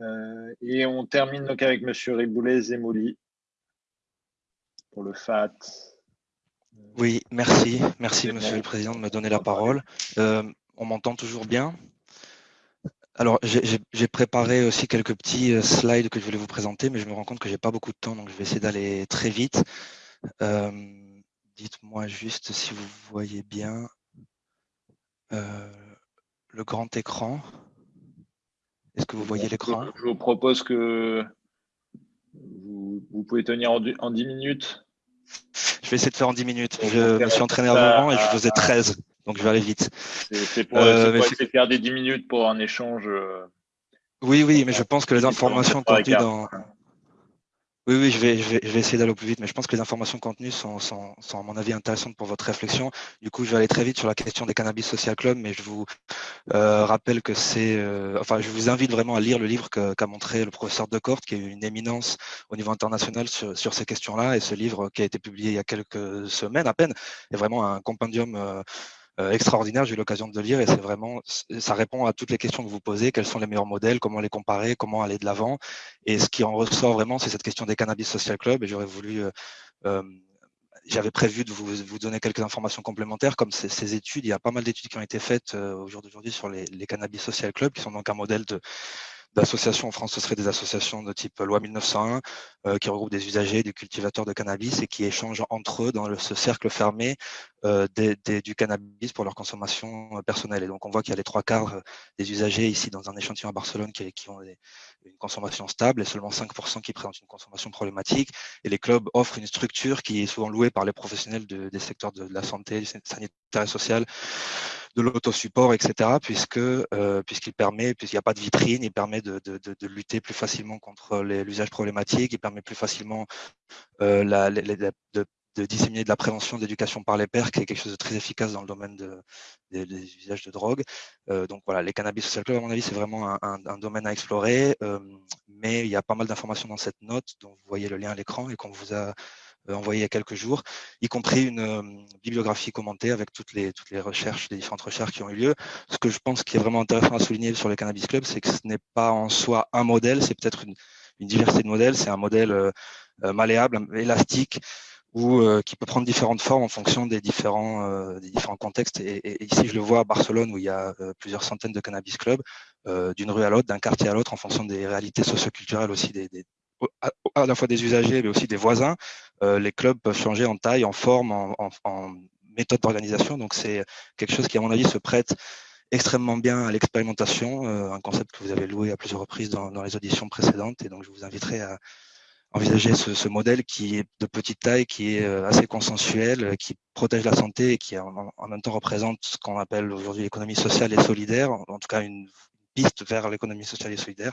Euh, et on termine donc avec M. Riboulet Zemoli pour le FAT. Oui, merci. Merci, Monsieur le Président, de me donner la parole. Euh, on m'entend toujours bien? Alors, j'ai préparé aussi quelques petits euh, slides que je voulais vous présenter, mais je me rends compte que j'ai pas beaucoup de temps, donc je vais essayer d'aller très vite. Dites-moi juste si vous voyez bien le grand écran. Est-ce que vous voyez l'écran? Je vous propose que vous, pouvez tenir en, 10 minutes. Je vais essayer de faire en 10 minutes. Je me suis entraîné avant et je faisais 13, donc je vais aller vite. C'est pour, euh, essayer de faire des 10 minutes pour un échange. Euh, oui, oui, mais je pense que les informations contenues dans, oui, oui, je vais, essayer d'aller au plus vite, mais je pense que les informations contenues sont, à mon avis, intéressantes pour votre réflexion. Du coup, je vais aller très vite sur la question des Cannabis Social Club, mais je vous euh, rappelle que c'est... Euh, enfin, je vous invite vraiment à lire le livre qu'a montré le professeur Decorte, qui est une éminence au niveau international sur, ces questions-là, et ce livre qui a été publié il y a quelques semaines à peine est vraiment un compendium... Euh, extraordinaire. J'ai eu l'occasion de le lire et c'est vraiment, ça répond à toutes les questions que vous posez. Quels sont les meilleurs modèles Comment les comparer Comment aller de l'avant Et ce qui en ressort vraiment, c'est cette question des cannabis social club. Et j'aurais voulu euh, euh, j'avais prévu de vous, donner quelques informations complémentaires, comme ces, études. Il y a pas mal d'études qui ont été faites au jour d'aujourd'hui sur les, les, cannabis social club, qui sont donc un modèle de, d'associations en France, ce serait des associations de type loi 1901 euh, qui regroupent des usagers, des cultivateurs de cannabis et qui échangent entre eux dans ce cercle fermé euh, du cannabis pour leur consommation euh, personnelle. Et donc on voit qu'il y a les trois quarts des usagers ici dans un échantillon à Barcelone qui, qui ont des, une consommation stable et seulement 5% qui présentent une consommation problématique. Et les clubs offrent une structure qui est souvent louée par les professionnels de, des secteurs de, la santé, sanitaire et social de l'autosupport, etc., puisque euh, puisqu'il permet, puisqu'il n'y a pas de vitrine, il permet de, de, de, lutter plus facilement contre l'usage problématique, il permet plus facilement euh, la, de, de disséminer de la prévention, d'éducation par les pairs, qui est quelque chose de très efficace dans le domaine de, des, usages de drogue. Euh, donc voilà, les cannabis social club, à mon avis, c'est vraiment un, un, un, domaine à explorer, euh, mais il y a pas mal d'informations dans cette note, dont vous voyez le lien à l'écran et qu'on vous a euh, envoyé il y a quelques jours, y compris une euh, bibliographie commentée avec toutes les, toutes les recherches, les différentes recherches qui ont eu lieu. Ce que je pense qui est vraiment intéressant à souligner sur le Cannabis Club, c'est que ce n'est pas en soi un modèle, c'est peut-être une, une, diversité de modèles, c'est un modèle euh, malléable, élastique, ou qui peut prendre différentes formes en fonction des différents, euh, des différents contextes. Et, ici, je le vois à Barcelone, où il y a plusieurs centaines de cannabis clubs, euh, d'une rue à l'autre, d'un quartier à l'autre, en fonction des réalités socioculturelles aussi des, des, à la fois des usagers, mais aussi des voisins. Euh, les clubs peuvent changer en taille, en forme, en, en, en méthode d'organisation. Donc, c'est quelque chose qui, à mon avis, se prête extrêmement bien à l'expérimentation, euh, un concept que vous avez loué à plusieurs reprises dans, dans, les auditions précédentes. Et donc, je vous inviterai à envisager ce, modèle qui est de petite taille, qui est euh, assez consensuel, qui protège la santé et qui en, même temps représente ce qu'on appelle aujourd'hui l'économie sociale et solidaire, en, tout cas une piste vers l'économie sociale et solidaire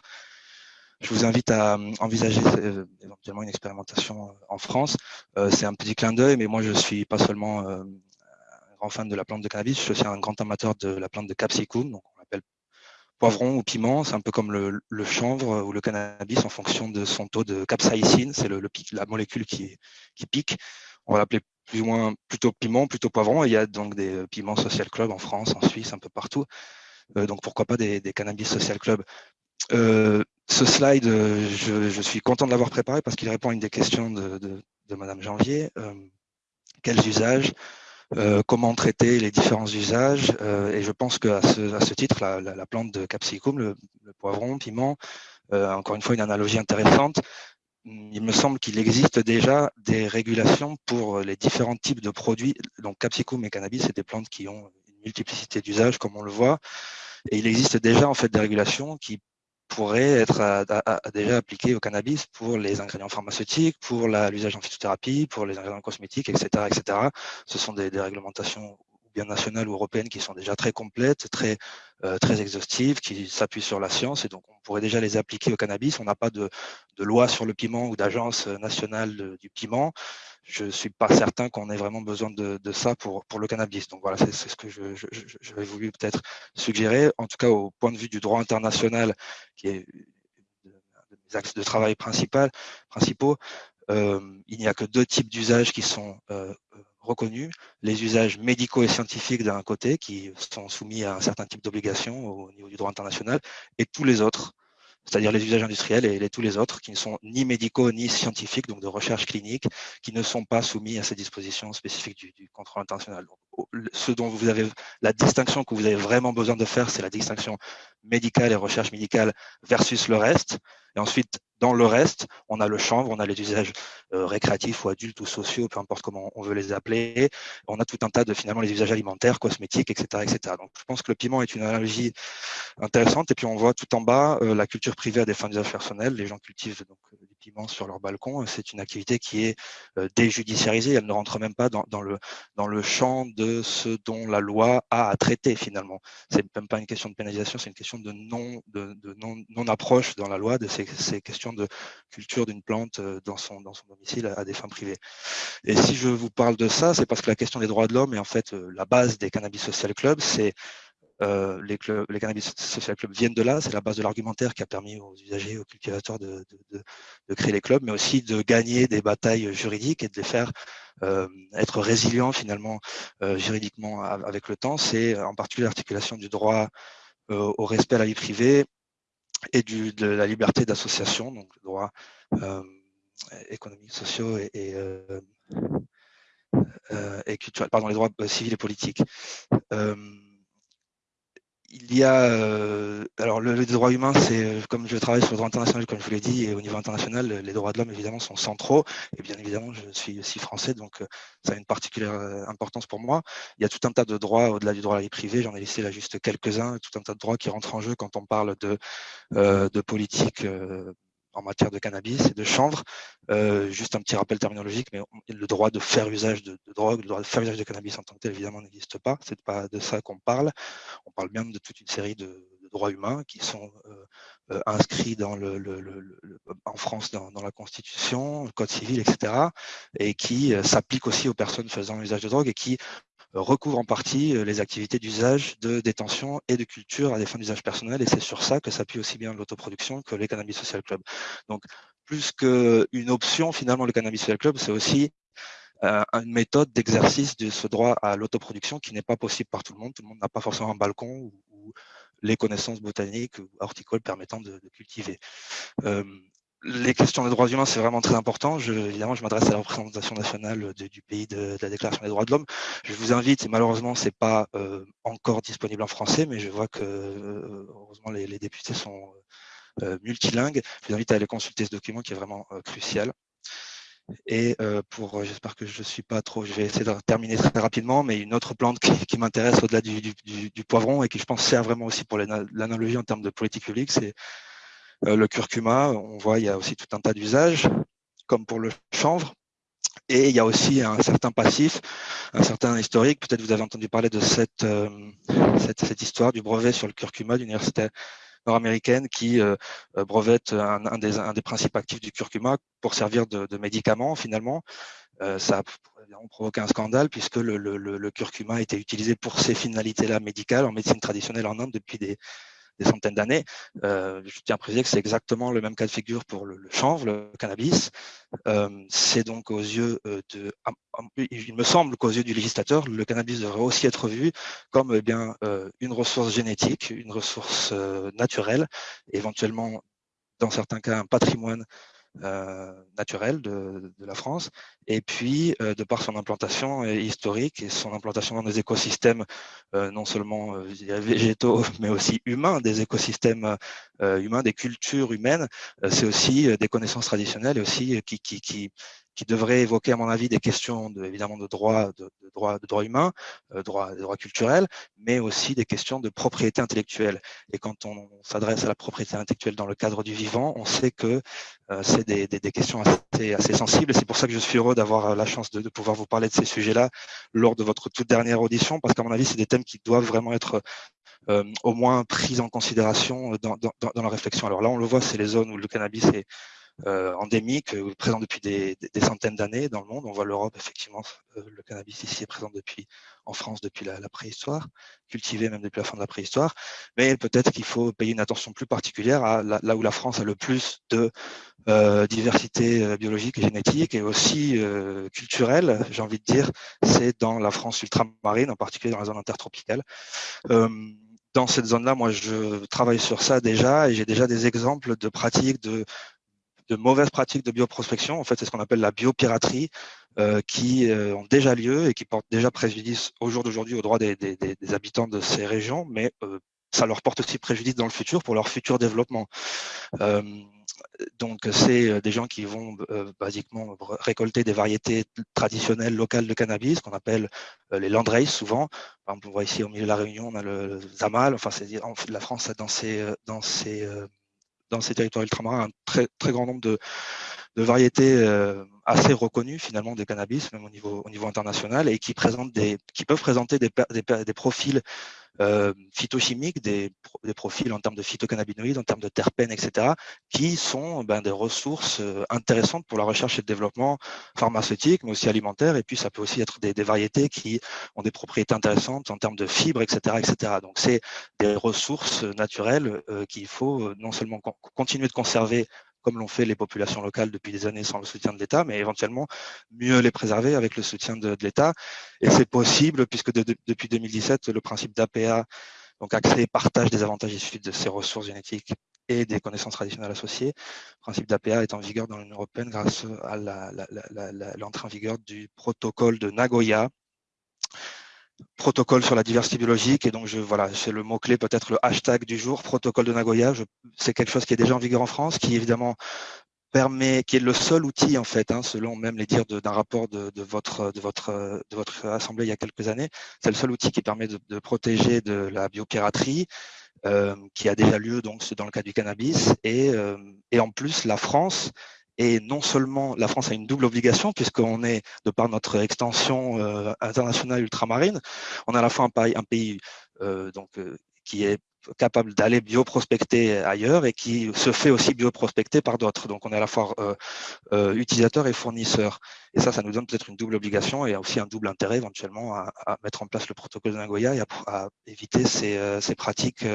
je vous invite à euh, envisager euh, éventuellement une expérimentation euh, en France. c'est un petit clin d'œil, mais moi je suis pas seulement un grand fan de la plante de cannabis, je suis un grand amateur de la plante de capsicum, poivron ou piment, c'est un peu comme le, chanvre ou le cannabis en fonction de son taux de capsaïcine, c'est la molécule qui, pique. On va l'appeler plus ou plutôt piment, plutôt poivron. Il y a donc des piments social club en France, en Suisse, un peu partout. Euh, donc pourquoi pas des, cannabis social club. Euh, ce slide, euh, je, suis content de l'avoir préparé parce qu'il répond à une des questions de, Madame Janvier. Euh, quels usages euh, comment traiter les différents usages. Euh, et je pense qu'à ce, à ce titre, la, la, la, plante de capsicum, le, le poivron, piment, euh, encore une fois une analogie intéressante. Il me semble qu'il existe déjà des régulations pour les différents types de produits. Donc capsicum et cannabis, c'est des plantes qui ont une multiplicité d'usages, comme on le voit. Et il existe déjà en fait des régulations qui pourrait être à déjà appliqué au cannabis pour les ingrédients pharmaceutiques, pour l'usage en phytothérapie, pour les ingrédients cosmétiques, etc. etc. Ce sont des, des réglementations bien nationales ou européennes qui sont déjà très complètes, très, euh, très exhaustives, qui s'appuient sur la science et donc on pourrait déjà les appliquer au cannabis. On n'a pas de, de, loi sur le piment ou d'agence nationale du piment je ne suis pas certain qu'on ait vraiment besoin de, ça pour, le cannabis. Donc voilà, c'est ce que j'avais voulu peut-être suggérer. En tout cas, au point de vue du droit international, qui est de, de mes axes de travail principaux, euh, il n'y a que deux types d'usages qui sont euh, reconnus. Les usages médicaux et scientifiques d'un côté, qui sont soumis à un certain type d'obligations au niveau du droit international, et tous les autres c'est-à-dire les usages industriels et tous les autres qui ne sont ni médicaux ni scientifiques, donc de recherche clinique, qui ne sont pas soumis à ces dispositions spécifiques du, contrôle international. Ce dont vous avez la distinction que vous avez vraiment besoin de faire, c'est la distinction médicale et recherche médicale versus le reste. Et ensuite, dans le reste, on a le chanvre, on a les usages euh, récréatifs ou adultes ou sociaux, peu importe comment on veut les appeler. On a tout un tas de finalement les usages alimentaires, cosmétiques, etc., etc. Donc, je pense que le piment est une analogie intéressante. Et puis, on voit tout en bas euh, la culture privée à des fins d'usage personnel. Les gens cultivent donc euh, sur leur balcon. C'est une activité qui est déjudiciarisée. Elle ne rentre même pas dans, le dans le champ de ce dont la loi a à traiter finalement. C'est même pas une question de pénalisation, c'est une question de non de, non, approche dans la loi de ces, questions de culture d'une plante euh, dans son, dans son domicile à, des fins privées. Et si je vous parle de ça, c'est parce que la question des droits de l'homme est en fait euh, la base des cannabis social clubs. C'est euh, les, clubs, les cannabis social clubs viennent de là, c'est la base de l'argumentaire qui a permis aux usagers, aux cultivateurs de, de, de, créer les clubs, mais aussi de gagner des batailles juridiques et de les faire euh, être résilients finalement juridiquement avec le temps. C'est en particulier l'articulation du droit au respect à la vie privée et du, de la liberté d'association, donc le droit euh, économique, sociaux et, et, euh, euh, et culturels, pardon, les droits euh, civils et politiques. Euh, il y a, euh, alors le, les droits humains, c'est comme je travaille sur le droit international, comme je vous l'ai dit, et au niveau international, les droits de l'homme évidemment sont centraux. Et bien évidemment, je suis aussi français, donc euh, ça a une particulière euh, importance pour moi. Il y a tout un tas de droits au-delà du droit à la vie privée. J'en ai laissé là juste quelques-uns, tout un tas de droits qui rentrent en jeu quand on parle de, euh, de politique en matière de cannabis et de chanvre. Euh, juste un petit rappel terminologique, mais le droit de faire usage de, drogue, le droit de faire usage de cannabis en tant que tel, évidemment, n'existe pas. C'est pas de ça qu'on parle. On parle bien de toute une série de, droits humains qui sont euh, euh, inscrits en France dans, la Constitution, le Code civil, etc., et qui s'appliquent aussi aux personnes faisant usage de drogue et qui recouvre en partie euh, les activités d'usage, de détention et de culture à des fins d'usage personnel. Et c'est sur ça que s'appuie aussi bien l'autoproduction que les Cannabis Social Club. Donc, plus qu'une option, finalement, le Cannabis Social Club, c'est aussi euh, une méthode d'exercice de ce droit à l'autoproduction qui n'est pas possible par tout le monde. Tout le monde n'a pas forcément un balcon ou, les connaissances botaniques ou horticoles permettant de, de cultiver. Euh, les questions des droits humains, c'est vraiment très important. Évidemment, je m'adresse à la représentation nationale du pays de, la Déclaration des droits de l'homme. Je vous invite, et malheureusement, c'est pas euh, encore disponible en français, mais je vois que euh, heureusement les, députés sont euh, multilingues. Je vous invite à aller consulter ce document qui est vraiment crucial. Et pour, j'espère que je suis pas trop, je vais essayer de terminer très rapidement, mais une autre plante qui, m'intéresse au-delà du, du, poivron et qui, je pense, sert vraiment aussi pour l'analogie en termes de politique publique, c'est le curcuma, on voit, il y a aussi tout un tas d'usages, comme pour le chanvre. Et il y a aussi un certain passif, un certain historique. Peut-être vous avez entendu parler de cette, euh, histoire du brevet sur le curcuma de l'université nord-américaine qui euh, brevette un, des, principes actifs du curcuma pour servir de, médicament finalement. Euh, ça a provoqué un scandale puisque le, le, le, curcuma été utilisé pour ces finalités-là médicales en médecine traditionnelle en Inde depuis des, des centaines d'années. Euh, je tiens à préciser que c'est exactement le même cas de figure pour le, chanvre, le cannabis. Euh, c'est donc aux yeux euh, de, il me semble qu'aux yeux du législateur, le cannabis devrait aussi être vu comme eh bien une ressource génétique, une ressource naturelle, éventuellement dans certains cas un patrimoine naturelle de, de, la France, et puis euh, de par son implantation euh, historique et son implantation dans des écosystèmes non seulement végétaux, mais aussi humains, des écosystèmes humains, des cultures humaines, c'est aussi des connaissances traditionnelles et aussi qui, qui, qui, qui devrait évoquer, à mon avis, des questions de, évidemment de droit, de, de de droit humain, euh, droit, de mais aussi des questions de propriété intellectuelle. Et quand on, s'adresse à la propriété intellectuelle dans le cadre du vivant, on sait que euh, c'est des, des, questions assez, assez sensibles. C'est pour ça que je suis heureux d'avoir la chance de, pouvoir vous parler de ces sujets-là lors de votre toute dernière audition, parce qu'à mon avis, c'est des thèmes qui doivent vraiment être euh, au moins pris en considération dans, dans, la réflexion. Alors là, on le voit, c'est les zones où le cannabis est euh, endémique, euh, présent depuis des, des, centaines d'années dans le monde. On voit l'Europe, effectivement, euh, le cannabis ici est présent depuis en France depuis la, la, préhistoire, cultivé même depuis la fin de la préhistoire. Mais peut-être qu'il faut payer une attention plus particulière à la, là où la France a le plus de euh, diversité euh, biologique et génétique et aussi euh, culturelle, j'ai envie de dire, c'est dans la France ultramarine, en particulier dans la zone intertropicale. Euh, dans cette zone-là, moi, je travaille sur ça déjà et j'ai déjà des exemples de pratiques, de, de mauvaises pratiques de bioprospection. En fait, c'est ce qu'on appelle la biopiraterie, euh, qui euh, ont déjà lieu et qui portent déjà préjudice au jour d'aujourd'hui aux droits des, des, des, habitants de ces régions, mais euh, ça leur porte aussi préjudice dans le futur pour leur futur développement. Euh, donc, c'est des gens qui vont basiquement récolter des variétés traditionnelles locales de cannabis, qu'on appelle les landraces souvent. Par exemple, on voit ici au milieu de la Réunion, on a le Zamal. Enfin, c'est la France a dans ses, dans ses dans ces territoires ultramarins un très, très grand nombre de, de variétés euh, assez reconnues finalement des cannabis, même au niveau, au niveau international, et qui, présentent des, qui peuvent présenter des, des, des profils euh, phytochimiques, des, des, profils en termes de phytocannabinoïdes, en termes de terpènes, etc., qui sont ben, des ressources euh, intéressantes pour la recherche et le développement pharmaceutique, mais aussi alimentaire. Et puis, ça peut aussi être des, des variétés qui ont des propriétés intéressantes en termes de fibres, etc., etc. Donc, c'est des ressources naturelles euh, qu'il faut non seulement continuer de conserver comme l'ont fait les populations locales depuis des années sans le soutien de l'État, mais éventuellement mieux les préserver avec le soutien de, l'État. Et c'est possible puisque depuis 2017, le principe d'APA, donc accès et partage des avantages issus de ces ressources génétiques et des connaissances traditionnelles associées. Le principe d'APA est en vigueur dans l'Union européenne grâce à l'entrée en vigueur du protocole de Nagoya, protocole sur la diversité biologique. Et donc je voilà c'est le mot clé peut-être le hashtag du jour protocole de Nagoya. C'est quelque chose qui est déjà en vigueur en France qui évidemment permet qui est le seul outil en fait hein, selon même les dires d'un rapport de, votre de votre de votre assemblée il y a quelques années. C'est le seul outil qui permet de, de protéger de la biopiraterie euh, qui a déjà lieu donc dans le cas du cannabis. Et euh, et en plus la France et non seulement la France a une double obligation, puisqu'on est, de par notre extension euh, internationale ultramarine, on est à la fois un, un pays euh, donc, euh, qui est capable d'aller bioprospecter ailleurs et qui se fait aussi bioprospecter par d'autres. Donc on est à la fois euh, utilisateur et fournisseur. Et ça, ça nous donne peut-être une double obligation et aussi un double intérêt éventuellement à, mettre en place le protocole de Nagoya et à, à éviter ces, ces pratiques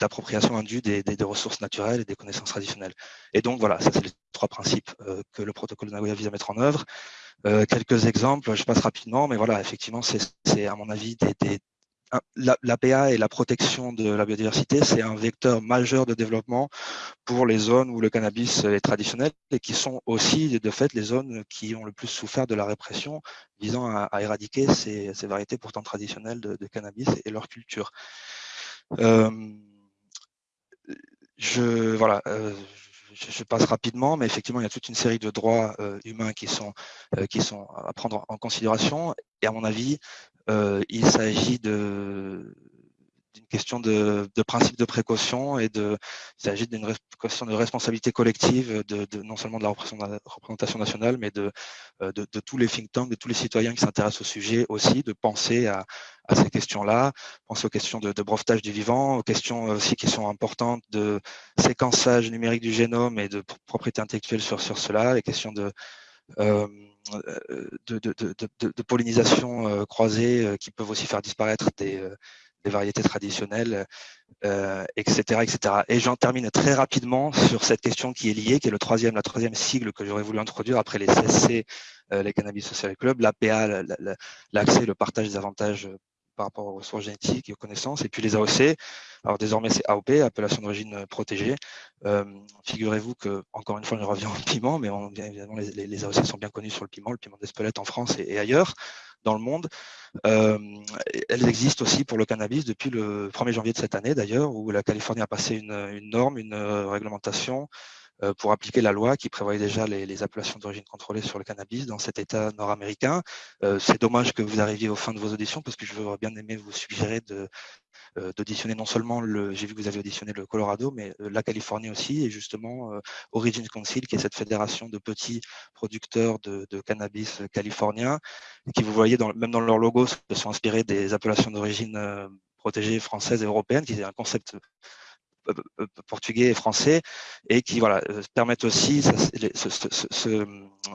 d'appropriation indue des, des, ressources naturelles et des connaissances traditionnelles. Et donc voilà, ça c'est les trois principes euh, que le protocole de Nagoya vise à mettre en œuvre. Euh, quelques exemples, je passe rapidement, mais voilà, effectivement, c'est à mon avis des, des l'APA et la protection de la biodiversité, c'est un vecteur majeur de développement pour les zones où le cannabis est traditionnel et qui sont aussi, de fait, les zones qui ont le plus souffert de la répression visant à, éradiquer ces, ces, variétés pourtant traditionnelles de, cannabis et leur culture. Euh, je, voilà, euh, je, passe rapidement, mais effectivement, il y a toute une série de droits euh, humains qui sont, qui sont à prendre en considération. Et à mon avis, il s'agit de, question de, principe de précaution et de, il s'agit d'une question de responsabilité collective de, non seulement de la représentation nationale, mais de, euh, de, de, tous les think tanks, de tous les citoyens qui s'intéressent au sujet aussi, de penser à, ces questions-là, penser aux questions de, brevetage du vivant, aux questions aussi qui sont importantes de séquençage numérique du génome et de propriété intellectuelle sur, sur cela, les questions de euh, de, de, de, de, pollinisation euh, croisée euh, qui peuvent aussi faire disparaître des, des variétés traditionnelles, euh, etc., etc. Et j'en termine très rapidement sur cette question qui est liée, qui est le troisième, la troisième sigle que j'aurais voulu introduire après les CSC, euh, les Cannabis Social Club, l'APA, l'accès, le partage des avantages par rapport aux ressources génétiques et aux connaissances, et puis les AOC. Alors désormais c'est AOP, appellation d'origine protégée. Euh, Figurez-vous que, encore une fois, je reviens au piment, mais évidemment les, AOC sont bien connus sur le piment, le piment d'Espelette en France et, ailleurs dans le monde. Euh, elles existent aussi pour le cannabis depuis le 1er janvier de cette année d'ailleurs, où la Californie a passé une, norme, une euh, réglementation euh, pour appliquer la loi qui prévoyait déjà les, appellations d'origine contrôlée sur le cannabis dans cet État nord-américain. Euh, c'est dommage que vous arriviez au fin de vos auditions parce que je j'aurais bien aimé vous suggérer euh, d'auditionner non seulement le, j'ai vu que vous avez auditionné le Colorado, mais la Californie aussi, et justement Origin Council, qui est cette fédération de petits producteurs de, cannabis californiens, qui vous voyez même dans leur logo se sont inspirés des appellations d'origine protégées françaises et européennes, qui est un concept euh, euh, portugais et français et qui voilà euh, permettent aussi ce, ce,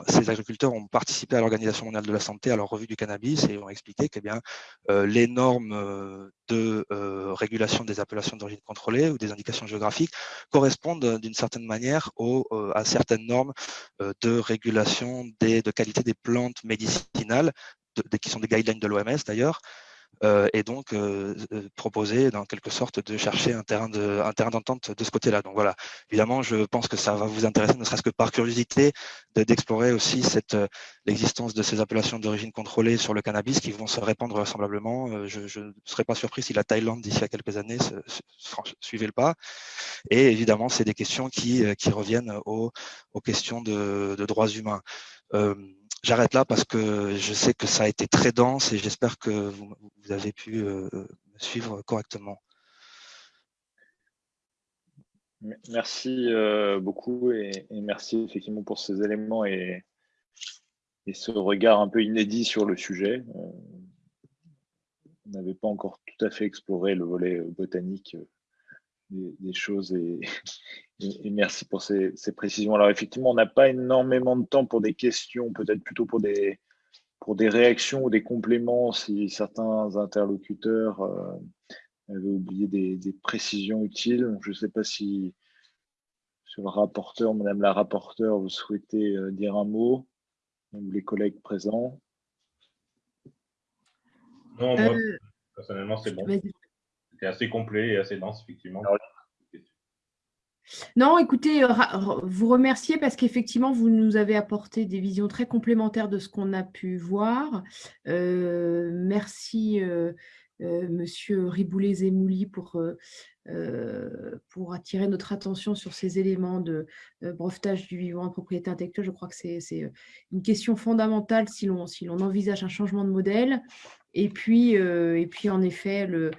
ces agriculteurs ont participé à l'organisation mondiale de la santé à leur revue du cannabis et ont expliqué que eh bien les normes de régulation des appellations d'origine contrôlée ou des indications géographiques correspondent d'une certaine manière à certaines normes de régulation des, de qualité des plantes médicinales qui sont des guidelines de l'OMS d'ailleurs euh, et donc euh, euh, proposer dans quelque sorte de chercher un terrain de un terrain d'entente de ce côté-là. Donc voilà, évidemment, je pense que ça va vous intéresser, ne serait-ce que par curiosité, d'explorer aussi cette l'existence de ces appellations d'origine contrôlée sur le cannabis qui vont se répandre vraisemblablement. Je ne serais pas surpris si la Thaïlande d'ici à quelques années se, suivait le pas. Et évidemment, c'est des questions qui qui reviennent aux, aux questions de, de droits humains. Euh, J'arrête là parce que je sais que ça a été très dense et j'espère que vous, avez pu euh, me suivre correctement. Merci euh, beaucoup et, merci effectivement pour ces éléments et, ce regard un peu inédit sur le sujet. Euh, on n'avait pas encore tout à fait exploré le volet botanique des, choses et, et, merci pour ces, précisions. Alors effectivement, on n'a pas énormément de temps pour des questions, peut-être plutôt pour des, pour des réactions ou des compléments si certains interlocuteurs euh, avaient oublié des, précisions utiles. je ne sais pas si sur le rapporteur, Madame la rapporteure, vous souhaitez euh, dire un mot, ou les collègues présents. Non, moi, euh, personnellement, c'est bon. C'est assez complet et assez dense, effectivement. Non, écoutez, euh, vous remercier parce qu'effectivement, vous nous avez apporté des visions très complémentaires de ce qu'on a pu voir. Euh, merci, euh, Monsieur Riboulet-Zemouli, pour, pour attirer notre attention sur ces éléments de brevetage du vivant de propriété intellectuelle. Je crois que c'est une question fondamentale si l'on si envisage un changement de modèle. Et puis, et puis en effet, le,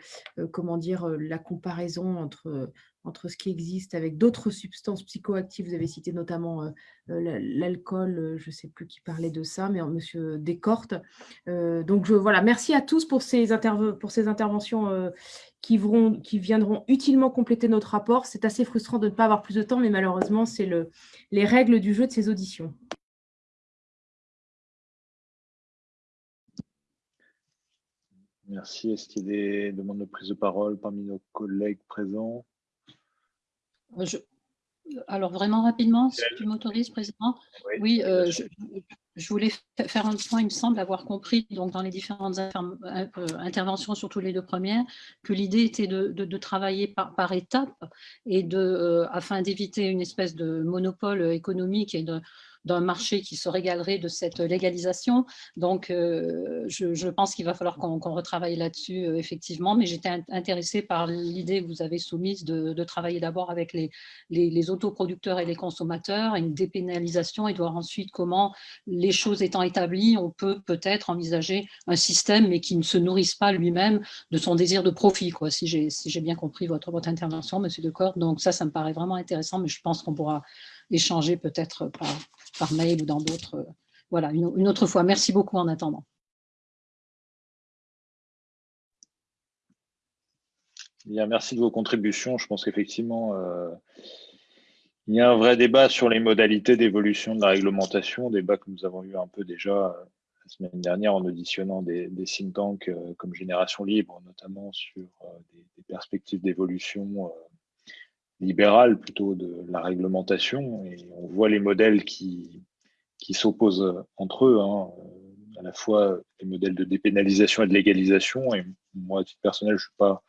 comment dire, la comparaison entre entre ce qui existe avec d'autres substances psychoactives. Vous avez cité notamment euh, euh, l'alcool, euh, je ne sais plus qui parlait de ça, mais Monsieur Descortes. donc voilà, merci à tous pour ces, pour ces interventions qui, qui viendront utilement compléter notre rapport. C'est assez frustrant de ne pas avoir plus de temps, mais malheureusement, c'est le, les règles du jeu de ces auditions. Merci. Est-ce qu'il y a des demandes de prise de parole parmi nos collègues présents? Alors, vraiment rapidement, si tu m'autorises, Président. Oui, euh, je, voulais faire un point, il me semble avoir compris, donc dans les différentes euh, interventions, surtout les deux premières, que l'idée était de, travailler par, par étapes et de, euh, afin d'éviter une espèce de monopole économique et de, d'un marché qui se régalerait de cette légalisation. Donc, euh, je, pense qu'il va falloir qu'on retravaille là-dessus, euh, effectivement. Mais j'étais intéressée par l'idée que vous avez soumise de, travailler d'abord avec les, les, autoproducteurs et les consommateurs, une dépénalisation et de voir ensuite comment, les choses étant établies, on peut peut-être envisager un système, mais qui ne se nourrisse pas lui-même de son désir de profit, si j'ai bien compris votre, votre intervention, Monsieur Decor. Donc ça, ça me paraît vraiment intéressant, mais je pense qu'on pourra échanger peut-être par, mail ou dans d'autres. Euh, voilà, une, autre fois. Merci beaucoup en attendant. Bien, merci de vos contributions. Je pense qu'effectivement, euh, il y a un vrai débat sur les modalités d'évolution de la réglementation, débat que nous avons eu un peu déjà euh, la semaine dernière en auditionnant des, think tanks comme Génération Libre, notamment sur des, perspectives d'évolution libérale plutôt de la réglementation. Et on voit les modèles qui, qui s'opposent entre eux, hein. à la fois les modèles de dépénalisation et de légalisation. Et moi, à personnel, je ne suis pas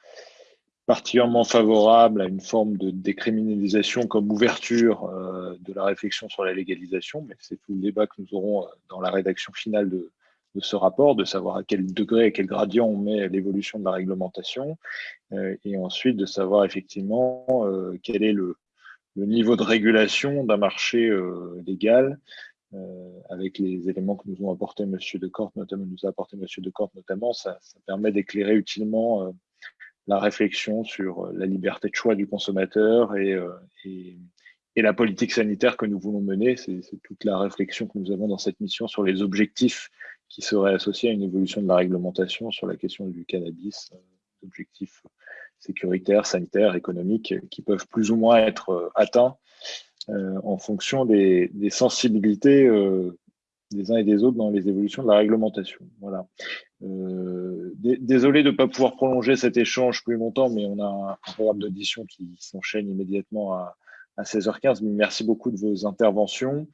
particulièrement favorable à une forme de décriminalisation comme ouverture euh, de la réflexion sur la légalisation, mais c'est tout le débat que nous aurons euh, dans la rédaction finale de, de ce rapport, de savoir à quel degré, à quel gradient on met l'évolution de la réglementation, euh, et ensuite de savoir effectivement euh, quel est le, niveau de régulation d'un marché euh, légal, avec les éléments que nous ont apporté M. Decorte, notamment, nous a apporté M. Decorte notamment, ça, permet d'éclairer utilement la réflexion sur la liberté de choix du consommateur et, la politique sanitaire que nous voulons mener. C'est toute la réflexion que nous avons dans cette mission sur les objectifs qui serait associé à une évolution de la réglementation sur la question du cannabis, euh, objectifs sécuritaires, sanitaires, économiques, qui peuvent plus ou moins être euh, atteints euh, en fonction des, sensibilités des uns et des autres dans les évolutions de la réglementation. Voilà. désolé de ne pas pouvoir prolonger cet échange plus longtemps, mais on a un programme d'audition qui s'enchaîne immédiatement à, à 16h15. Merci beaucoup de vos interventions.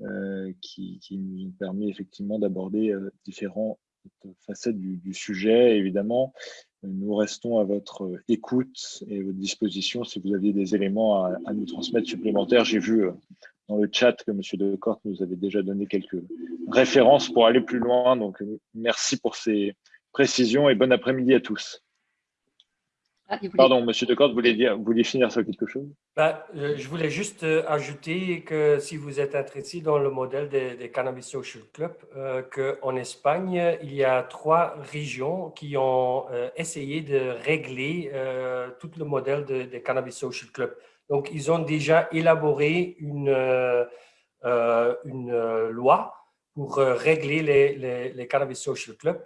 Euh, qui, nous ont permis effectivement d'aborder euh, différents cette facette du, sujet. Évidemment, nous restons à votre écoute et à votre disposition si vous aviez des éléments à, nous transmettre supplémentaires. J'ai vu dans le chat que M. Decorte nous avait déjà donné quelques références pour aller plus loin. Donc, merci pour ces précisions et bon après-midi à tous. Ah, Pardon, Monsieur Decorte, vous vouliez, dire, vous vouliez finir sur quelque chose? Bah, euh, Je voulais juste euh, ajouter que si vous êtes intéressé dans le modèle des, Cannabis Social Club, euh, qu'en Espagne, il y a trois régions qui ont essayé de régler tout le modèle des Cannabis Social Club. Donc, ils ont déjà élaboré une, une loi pour régler les, les, les Cannabis Social Club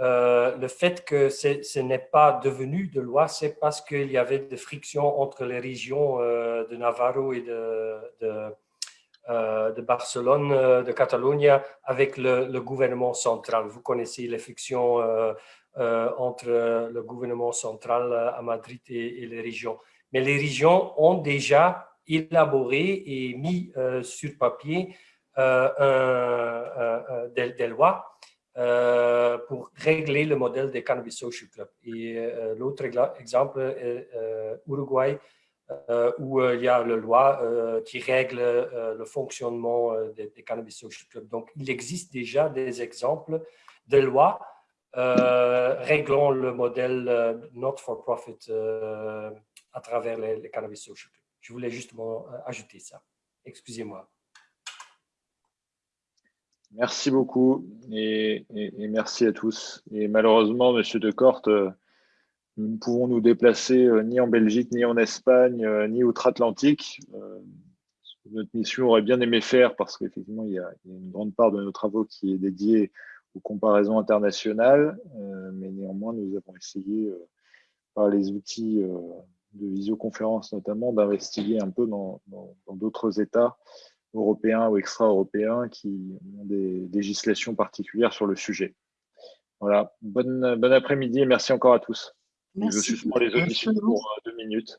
euh, le fait que ce n'est pas devenu de loi, c'est parce qu'il y avait des frictions entre les régions euh, de Navarro et de, de, euh, de Barcelone, de Catalogne, avec le, gouvernement central. Vous connaissez les frictions entre le gouvernement central à Madrid et, les régions. Mais les régions ont déjà élaboré et mis sur papier des lois euh, pour régler le modèle des Cannabis Social Club. Et euh, l'autre exemple est euh, Uruguay, où il y a la loi qui règle le fonctionnement des, Cannabis Social Club. Donc, il existe déjà des exemples de lois réglant le modèle not-for-profit à travers les, Cannabis Social Club. Je voulais justement ajouter ça. Excusez-moi. Merci beaucoup et, merci à tous. Et malheureusement, Monsieur Decorte, euh, nous ne pouvons nous déplacer euh, ni en Belgique, ni en Espagne, euh, ni outre-Atlantique. Notre mission aurait bien aimé faire parce qu'effectivement, il, y a une grande part de nos travaux qui est dédiée aux comparaisons internationales, mais néanmoins, nous avons essayé, par les outils de visioconférence notamment, d'investiguer un peu dans d'autres États européens ou extra-européens qui ont des législations particulières sur le sujet. Voilà, bon, bon après-midi et merci encore à tous. Merci. Je suspends les auditions pour euh, deux minutes.